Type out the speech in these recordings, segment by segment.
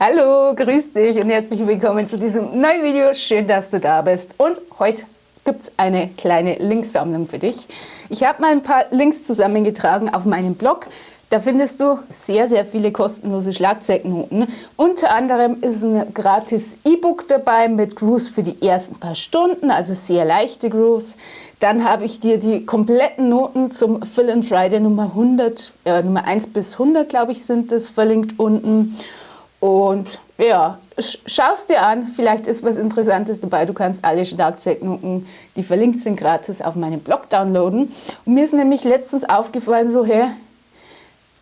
Hallo, grüß dich und herzlich willkommen zu diesem neuen Video. Schön, dass du da bist. Und heute gibt es eine kleine Linksammlung für dich. Ich habe mal ein paar Links zusammengetragen auf meinem Blog. Da findest du sehr, sehr viele kostenlose Schlagzeugnoten. Unter anderem ist ein gratis E-Book dabei mit Grooves für die ersten paar Stunden, also sehr leichte Grooves. Dann habe ich dir die kompletten Noten zum Fill in Friday Nummer 100, äh, Nummer 1 bis 100, glaube ich, sind das verlinkt unten. Und ja, schau es dir an, vielleicht ist was Interessantes dabei. Du kannst alle Schlagzeugnoten, die verlinkt sind, gratis auf meinem Blog downloaden. Und mir ist nämlich letztens aufgefallen, so, hey,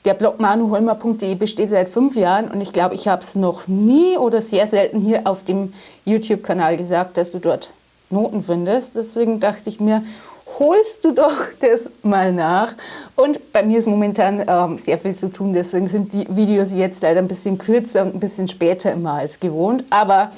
der Blog manuholmer.de besteht seit fünf Jahren und ich glaube, ich habe es noch nie oder sehr selten hier auf dem YouTube-Kanal gesagt, dass du dort Noten findest. Deswegen dachte ich mir, holst du doch das mal nach. Und bei mir ist momentan ähm, sehr viel zu tun, deswegen sind die Videos jetzt leider ein bisschen kürzer und ein bisschen später immer als gewohnt. Aber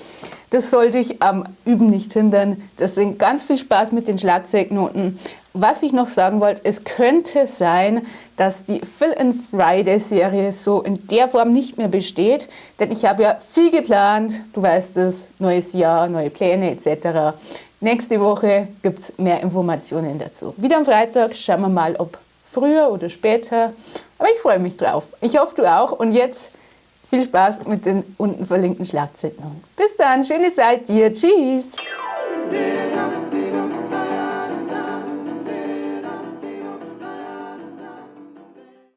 das sollte ich am Üben nicht hindern. Deswegen ganz viel Spaß mit den Schlagzeugnoten. Was ich noch sagen wollte, es könnte sein, dass die Fill in Friday Serie so in der Form nicht mehr besteht, denn ich habe ja viel geplant, du weißt es, neues Jahr, neue Pläne etc. Nächste Woche gibt es mehr Informationen dazu. Wieder am Freitag, schauen wir mal, ob früher oder später. Aber ich freue mich drauf. Ich hoffe, du auch. Und jetzt viel Spaß mit den unten verlinkten Schlagzeilen. Bis dann, schöne Zeit dir. Tschüss.